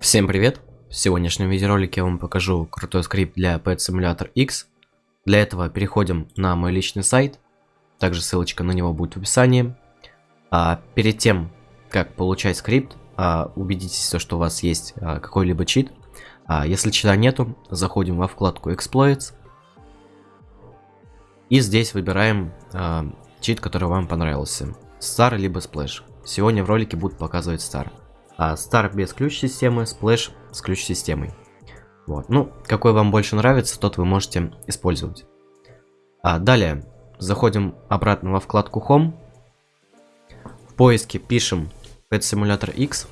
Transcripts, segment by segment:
Всем привет! В сегодняшнем видеоролике я вам покажу крутой скрипт для Pet Simulator X. Для этого переходим на мой личный сайт, также ссылочка на него будет в описании. А перед тем, как получать скрипт, а, убедитесь, что у вас есть а, какой-либо чит. А, если чита нету, заходим во вкладку Exploits. И здесь выбираем а, чит, который вам понравился. Star либо Splash. Сегодня в ролике будут показывать Star. А Star без ключ-системы, Splash с ключ-системой. Вот. Ну, какой вам больше нравится, тот вы можете использовать. А далее, заходим обратно во вкладку Home. В поиске пишем Pet Simulator X,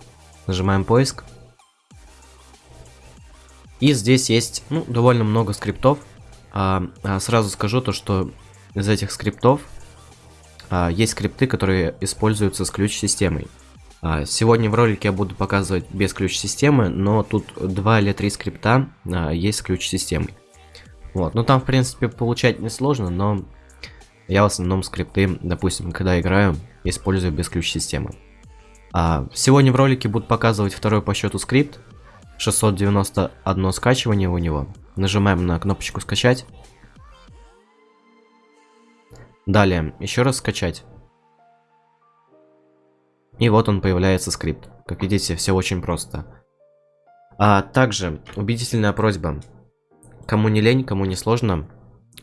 нажимаем поиск. И здесь есть ну, довольно много скриптов. А, а сразу скажу то, что из этих скриптов а, есть скрипты, которые используются с ключ-системой. А, сегодня в ролике я буду показывать без ключ-системы, но тут два или три скрипта а, есть с ключ-системой. Вот, ну там в принципе получать несложно, но я в основном скрипты, допустим, когда играю, использую без ключ-системы. А, сегодня в ролике буду показывать второй по счету скрипт. 691 скачивание у него. Нажимаем на кнопочку скачать. Далее, еще раз скачать. И вот он появляется скрипт. Как видите, все очень просто. А также убедительная просьба. Кому не лень, кому не сложно,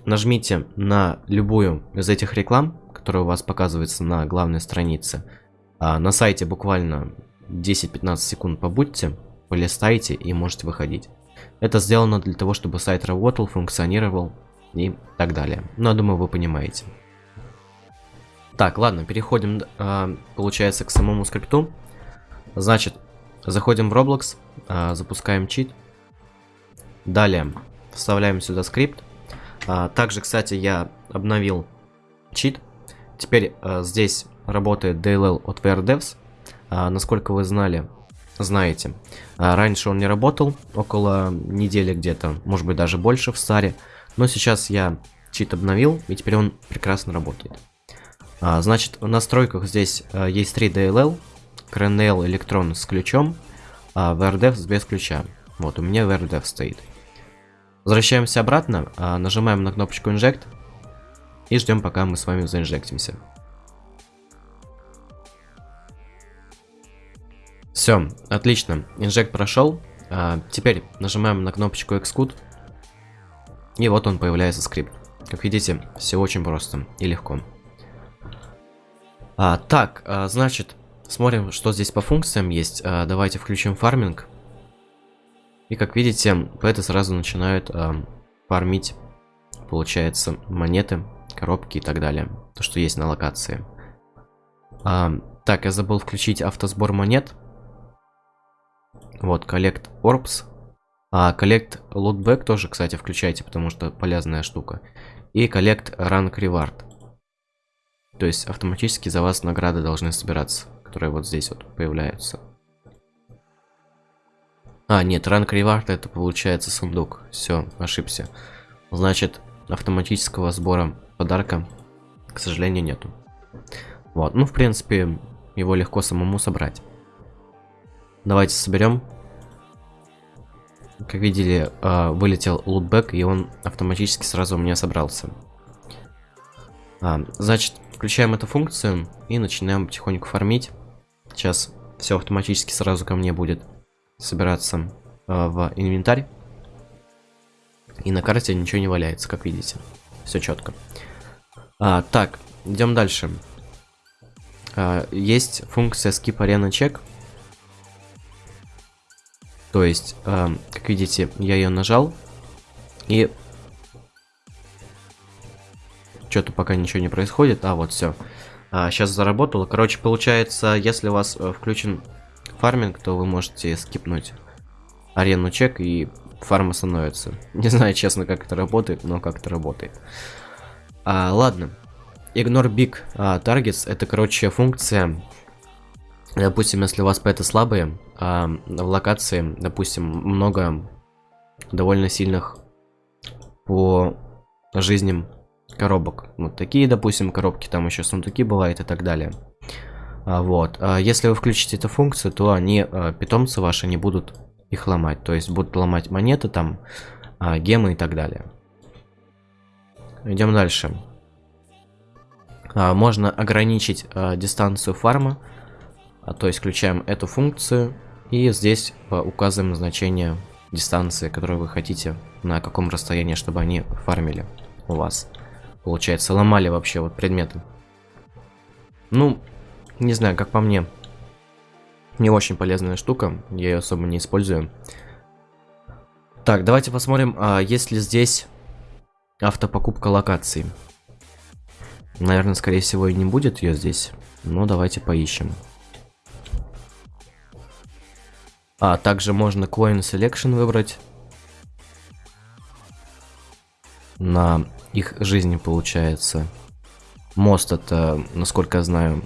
нажмите на любую из этих реклам, которая у вас показывается на главной странице. А на сайте буквально 10-15 секунд побудьте, полистайте и можете выходить. Это сделано для того, чтобы сайт работал, функционировал и так далее. Но я думаю, вы понимаете. Так, ладно, переходим, э, получается, к самому скрипту. Значит, заходим в Roblox, э, запускаем чит. Далее вставляем сюда скрипт. А, также, кстати, я обновил чит. Теперь здесь работает DLL от VRDevs. А, насколько вы знали, знаете, раньше он не работал, около недели где-то, может быть даже больше в старе. Но сейчас я чит обновил, и теперь он прекрасно работает. А, значит, в настройках здесь а, есть 3 DLL, CRNL электрон с ключом, а VRDev без ключа. Вот, у меня VRDev стоит. Возвращаемся обратно, а, нажимаем на кнопочку Inject и ждем, пока мы с вами заинжектимся. Все, отлично, инжект прошел. А, теперь нажимаем на кнопочку Xcode. И вот он появляется скрипт. Как видите, все очень просто и легко. А, так, а, значит, смотрим, что здесь по функциям есть. А, давайте включим фарминг. И как видите, пэты сразу начинают а, фармить, получается, монеты, коробки и так далее. То, что есть на локации. А, так, я забыл включить автосбор монет. Вот, Collect Orbs. А, Collect Lootback тоже, кстати, включайте, потому что полезная штука. И Collect Rank Reward. То есть автоматически за вас награды должны собираться, которые вот здесь вот появляются. А, нет, ранг ревард это получается сундук. Все, ошибся. Значит, автоматического сбора подарка, к сожалению, нету. Вот, ну, в принципе, его легко самому собрать. Давайте соберем. Как видели, а, вылетел лутбэк, и он автоматически сразу у меня собрался. А, значит, Включаем эту функцию и начинаем потихоньку фармить. Сейчас все автоматически сразу ко мне будет собираться э, в инвентарь. И на карте ничего не валяется, как видите. Все четко. А, так, идем дальше. А, есть функция skip arena check. То есть, а, как видите, я ее нажал. И что-то пока ничего не происходит. А, вот все. А, сейчас заработало. Короче, получается, если у вас э, включен фарминг, то вы можете скипнуть арену чек и фарма становится. Не знаю, честно, как это работает, но как это работает. А, ладно. Ignore Big а, Targets это, короче, функция. Допустим, если у вас пэты слабые, а в локации, допустим, много довольно сильных по жизням коробок. Вот такие, допустим, коробки, там еще сундуки бывают и так далее. А, вот. А если вы включите эту функцию, то они, а, питомцы ваши, не будут их ломать. То есть будут ломать монеты там, гемы и так далее. Идем дальше. Можно ограничить дистанцию фарма. То есть включаем эту функцию. И здесь указываем значение дистанции, которую вы хотите, на каком расстоянии, чтобы они фармили у вас. Получается, ломали вообще вот предметы. Ну, не знаю, как по мне. Не очень полезная штука, я ее особо не использую. Так, давайте посмотрим, а есть ли здесь автопокупка локаций. Наверное, скорее всего, и не будет ее здесь. Но давайте поищем. А, также можно Coin Selection выбрать. На их жизни получается. Мост это, насколько я знаю,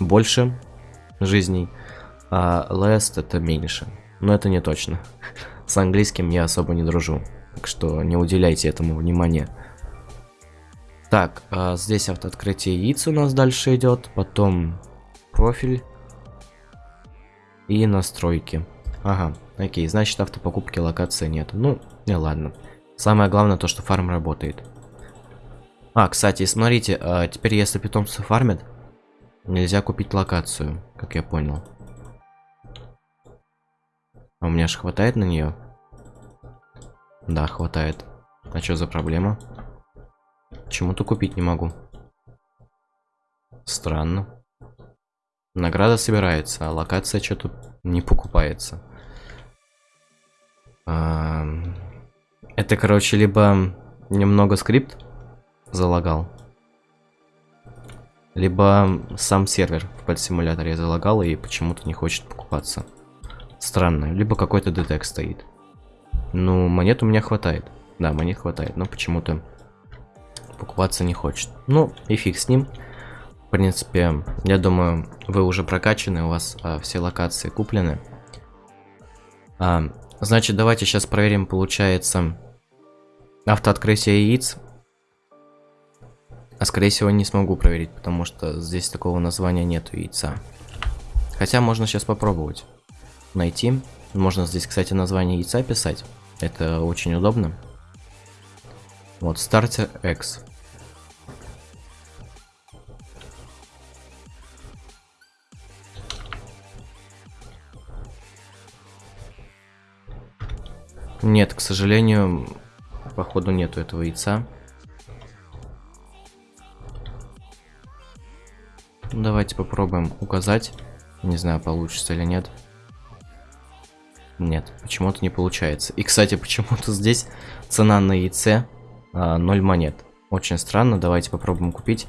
больше жизней, а last это меньше. Но это не точно. С английским я особо не дружу, так что не уделяйте этому внимания. Так, а здесь автооткрытие яиц у нас дальше идет, потом профиль и настройки. Ага, окей, значит автопокупки локации нет. Ну, не ладно. Самое главное то, что фарм работает. А, кстати, смотрите, а теперь если питомцы фармят, Нельзя купить локацию, как я понял. А у меня же хватает на нее? Да, хватает. А что за проблема? Почему-то купить не могу. Странно. Награда собирается, а локация что-то не покупается. Это, короче, либо немного скрипт залагал, либо сам сервер в подсимуляторе залагал и почему-то не хочет покупаться. Странно. Либо какой-то детект стоит. Ну, монет у меня хватает. Да, монет хватает, но почему-то покупаться не хочет. Ну, и фиг с ним. В принципе, я думаю, вы уже прокачаны, у вас а, все локации куплены. А, значит, давайте сейчас проверим, получается, автооткрытие яиц а скорее всего не смогу проверить, потому что здесь такого названия нету яйца. Хотя можно сейчас попробовать найти. Можно здесь, кстати, название яйца писать. Это очень удобно. Вот, стартер X. Нет, к сожалению, походу нету этого яйца. Давайте попробуем указать. Не знаю, получится или нет. Нет, почему-то не получается. И, кстати, почему-то здесь цена на яйце а, 0 монет. Очень странно, давайте попробуем купить.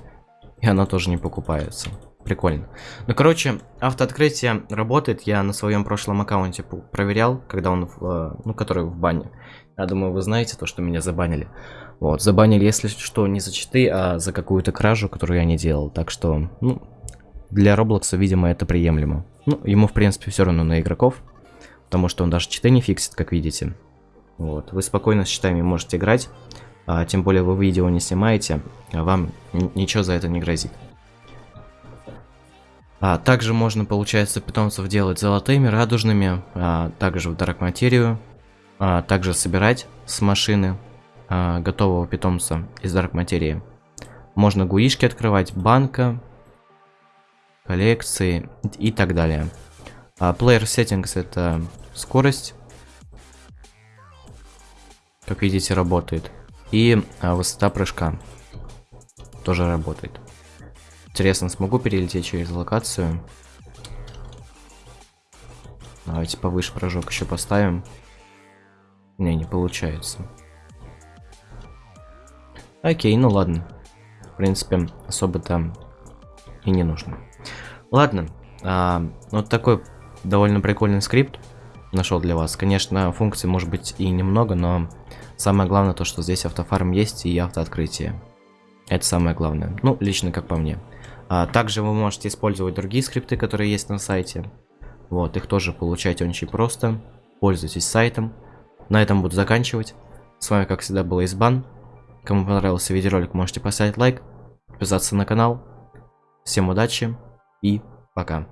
И она тоже не покупается. Прикольно. Ну, короче, автооткрытие работает. Я на своем прошлом аккаунте проверял, когда он, в, а, ну, который в бане. Я думаю, вы знаете то, что меня забанили. Вот, забанили, если что, не за читы, а за какую-то кражу, которую я не делал. Так что, ну, для Роблокса, видимо, это приемлемо. Ну, ему, в принципе, все равно на игроков. Потому что он даже читы не фиксит, как видите. Вот, вы спокойно с читами можете играть. А, тем более вы видео не снимаете, а вам ничего за это не грозит. А, также можно, получается, питомцев делать золотыми, радужными, а, также в Дарк Материю, а, также собирать с машины а, готового питомца из Дарк Материи. Можно гуишки открывать, банка, коллекции и так далее. А Player Settings это скорость, как видите, работает. И а, высота прыжка тоже работает. Интересно, смогу перелететь через локацию? Давайте повыше прыжок еще поставим. Не, не получается. Окей, ну ладно. В принципе, особо там и не нужно. Ладно, а, вот такой довольно прикольный скрипт нашел для вас. Конечно, функций может быть и немного, но самое главное то, что здесь автофарм есть и автооткрытие. Это самое главное. Ну, лично как по мне. А, также вы можете использовать другие скрипты, которые есть на сайте. Вот, их тоже получаете очень просто. Пользуйтесь сайтом. На этом буду заканчивать. С вами, как всегда, был Избан. Кому понравился видеоролик, можете поставить лайк, подписаться на канал. Всем удачи! и пока.